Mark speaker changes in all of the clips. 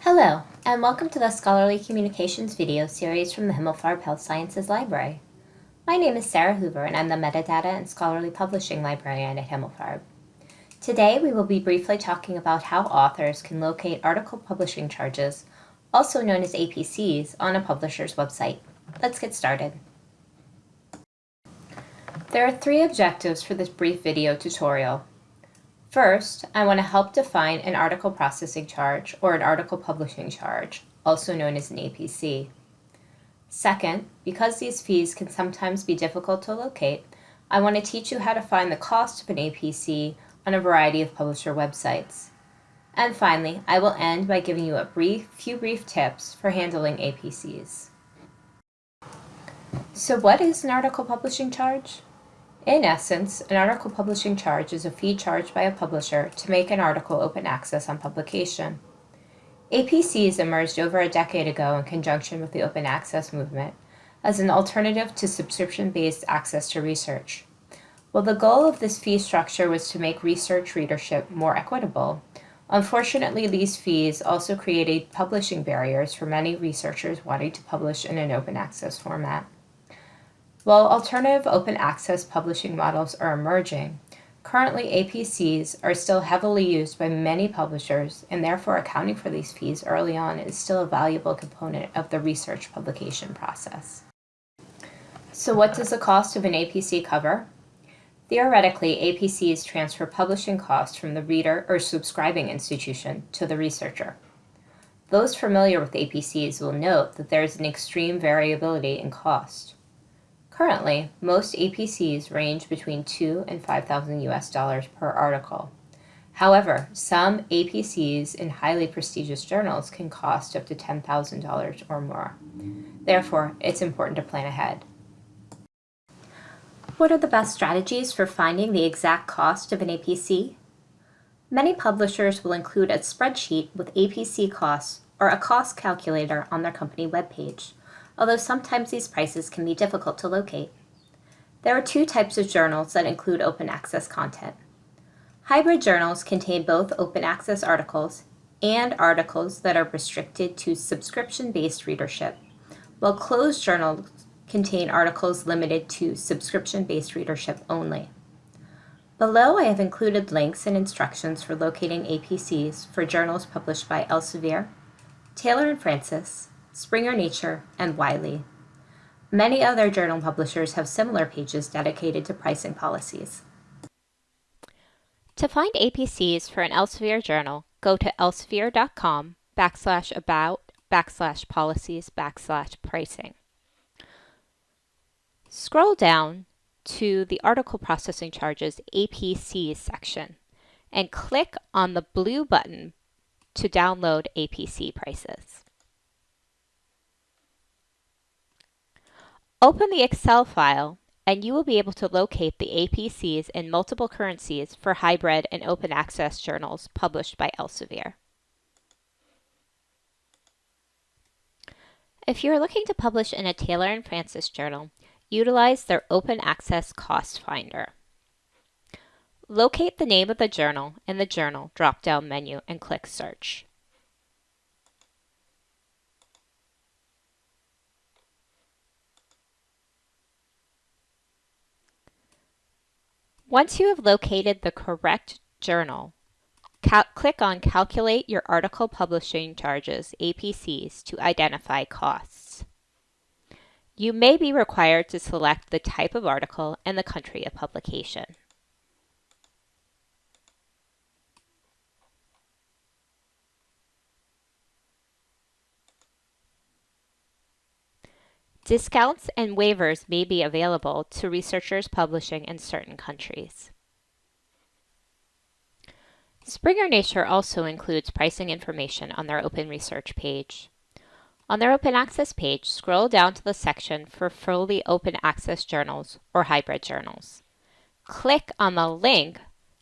Speaker 1: Hello, and welcome to the Scholarly Communications video series from the Himmelfarb Health Sciences Library. My name is Sarah Hoover, and I'm the Metadata and Scholarly Publishing Librarian at Himmelfarb. Today, we will be briefly talking about how authors can locate article publishing charges, also known as APCs, on a publisher's website. Let's get started. There are three objectives for this brief video tutorial. First, I want to help define an article processing charge or an article publishing charge, also known as an APC. Second, because these fees can sometimes be difficult to locate, I want to teach you how to find the cost of an APC on a variety of publisher websites. And finally, I will end by giving you a brief, few brief tips for handling APCs. So what is an article publishing charge? In essence, an article publishing charge is a fee charged by a publisher to make an article open access on publication. APCs emerged over a decade ago in conjunction with the open access movement as an alternative to subscription-based access to research. While the goal of this fee structure was to make research readership more equitable, unfortunately these fees also created publishing barriers for many researchers wanting to publish in an open access format. While alternative open access publishing models are emerging, currently APCs are still heavily used by many publishers and therefore accounting for these fees early on is still a valuable component of the research publication process. So what does the cost of an APC cover? Theoretically, APCs transfer publishing costs from the reader or subscribing institution to the researcher. Those familiar with APCs will note that there is an extreme variability in cost. Currently, most APCs range between two and 5,000 US dollars per article. However, some APCs in highly prestigious journals can cost up to $10,000 or more. Therefore, it's important to plan ahead. What are the best strategies for finding the exact cost of an APC? Many publishers will include a spreadsheet with APC costs or a cost calculator on their company webpage although sometimes these prices can be difficult to locate. There are two types of journals that include open access content. Hybrid journals contain both open access articles and articles that are restricted to subscription-based readership, while closed journals contain articles limited to subscription-based readership only. Below I have included links and instructions for locating APCs for journals published by Elsevier, Taylor & Francis, Springer Nature, and Wiley. Many other journal publishers have similar pages dedicated to pricing policies. To find APCs for an Elsevier journal, go to elsevier.com backslash about backslash policies backslash pricing. Scroll down to the article processing charges APCs section and click on the blue button to download APC prices. Open the Excel file and you will be able to locate the APCs in multiple currencies for hybrid and open access journals published by Elsevier. If you are looking to publish in a Taylor and Francis journal, utilize their Open Access Cost Finder. Locate the name of the journal in the Journal drop-down menu and click Search. Once you have located the correct journal, click on Calculate Your Article Publishing Charges, APCs, to identify costs. You may be required to select the type of article and the country of publication. Discounts and waivers may be available to researchers publishing in certain countries. Springer Nature also includes pricing information on their open research page. On their open access page, scroll down to the section for fully open access journals or hybrid journals. Click on the link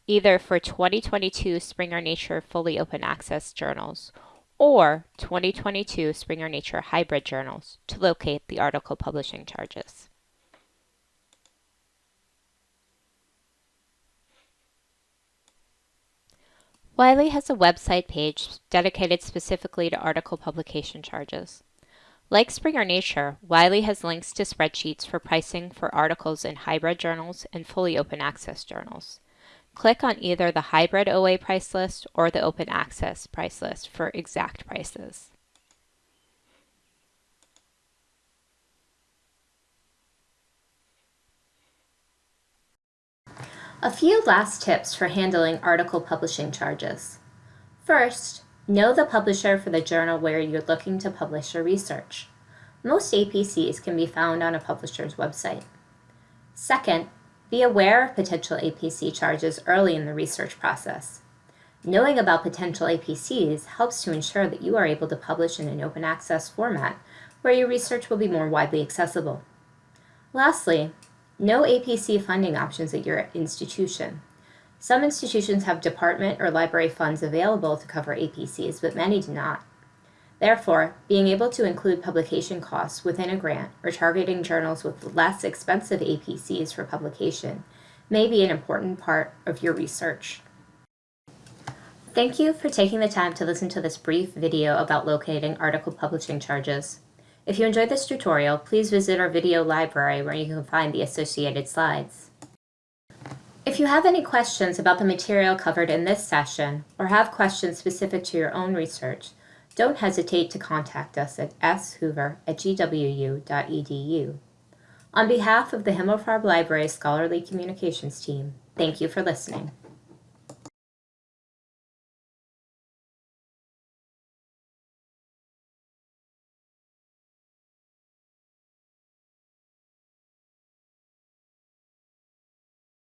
Speaker 1: either for 2022 Springer Nature fully open access journals or 2022 Springer Nature Hybrid Journals to locate the article publishing charges. Wiley has a website page dedicated specifically to article publication charges. Like Springer Nature, Wiley has links to spreadsheets for pricing for articles in hybrid journals and fully open access journals. Click on either the hybrid OA price list or the open access price list for exact prices. A few last tips for handling article publishing charges. First, know the publisher for the journal where you're looking to publish your research. Most APCs can be found on a publisher's website. Second, be aware of potential APC charges early in the research process. Knowing about potential APCs helps to ensure that you are able to publish in an open access format where your research will be more widely accessible. Lastly, know APC funding options at your institution. Some institutions have department or library funds available to cover APCs, but many do not. Therefore, being able to include publication costs within a grant or targeting journals with less expensive APCs for publication may be an important part of your research. Thank you for taking the time to listen to this brief video about locating article publishing charges. If you enjoyed this tutorial, please visit our video library where you can find the associated slides. If you have any questions about the material covered in this session or have questions specific to your own research, don't hesitate to contact us at shoover at gwu.edu. On behalf of the Himmelfarb Library Scholarly Communications Team, thank you for listening.